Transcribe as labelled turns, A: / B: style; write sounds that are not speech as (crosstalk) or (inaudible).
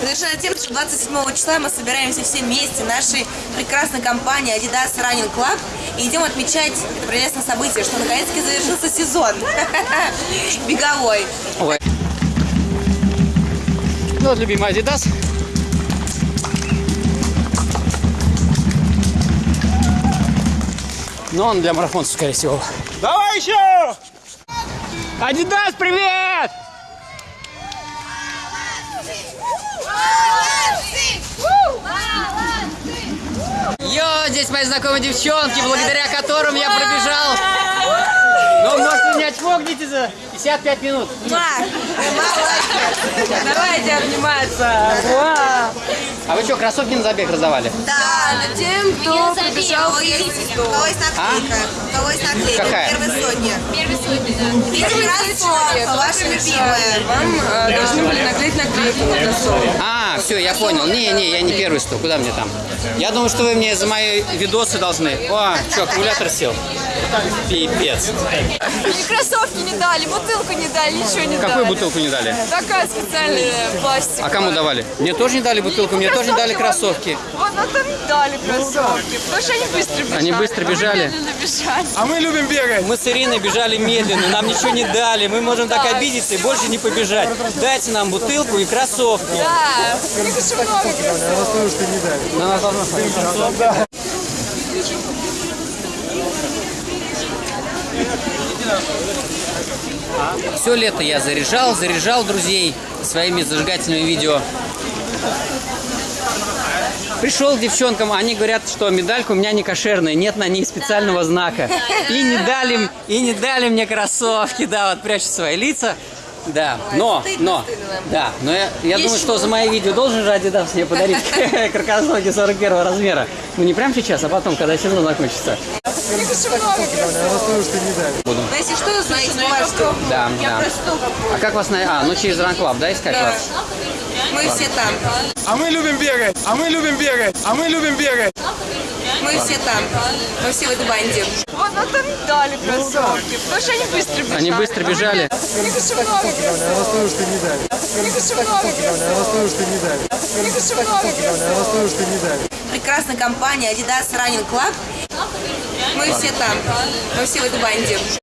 A: Совершенно тем, что 27 числа мы собираемся все вместе нашей прекрасной компании Adidas Running Club и идем отмечать это прелестное событие, что наконец-таки завершился сезон (laughs) беговой.
B: Ой. Ну вот любимый Adidas. Но он для марафонцев, скорее всего.
C: Давай еще!
B: Adidas, привет! Здесь мои знакомые девчонки, благодаря которым я пробежал. Ну, может, меня чмокните за 55 минут.
A: Давайте обниматься.
B: А вы что, кроссовки на забег раздавали?
A: Да, тем, кто пробежал
D: У кого есть наклейка? У кого есть наклейка?
B: Какая?
D: Первой сотни.
E: Первый сотни, да.
D: Видите, кроссовка, ваша любимая.
A: Вам э, должны были наклеить наклейку на кроссовок.
B: А, все, я понял. Не-не, я не первый сто. Куда мне там? Я думаю, что вы мне за мои видосы должны. О, что, аккумулятор сел? Пипец.
E: Мне кроссовки не дали, бутылку не дали, ничего не
B: Какую
E: дали.
B: бутылку не дали?
E: Такая специальная пластик.
B: А кому давали? Мне тоже не дали бутылку, мне тоже не дали кроссовки.
E: Вот, ну там дали кроссовки. Потому что они быстро бежали.
B: Они быстро
E: а
B: бежали.
C: А мы любим бегать.
B: Мы с Ириной бежали медленно, нам ничего не дали. Мы можем так обидеться и больше не побежать. Дайте нам бутылку и кроссовки.
E: Да,
B: Все лето я заряжал, заряжал друзей своими зажигательными видео. Пришел к девчонкам, они говорят, что медалька у меня не кошерная, нет на ней специального знака. И не дали, и не дали мне кроссовки, да, вот прячут свои лица. Да, но, но, да, но я, я думаю, что за мои видео должен же Adidas мне подарить (laughs) кроссовки 41 размера. Ну не прямо сейчас, а потом, когда сезон закончится.
E: У
A: Но если что, знаете, бумажку.
B: Да, да. А как вас на... А, ну через Ранклаб, да, искать
A: Да.
B: вас?
A: Мы все там.
C: А мы любим бегать. А мы любим бегать. А мы любим бегать.
A: Мы все там. Мы все в этой банде.
E: Вот, ну там дали кроссовки. Потому что они быстро бежали.
B: Они быстро бежали?
E: медленно. У них очень много кроссовок. У них очень много кроссовок. У них очень много кроссовок.
A: Прекрасная компания Adidas Running Club. Мы все там. Мы все в этой банде.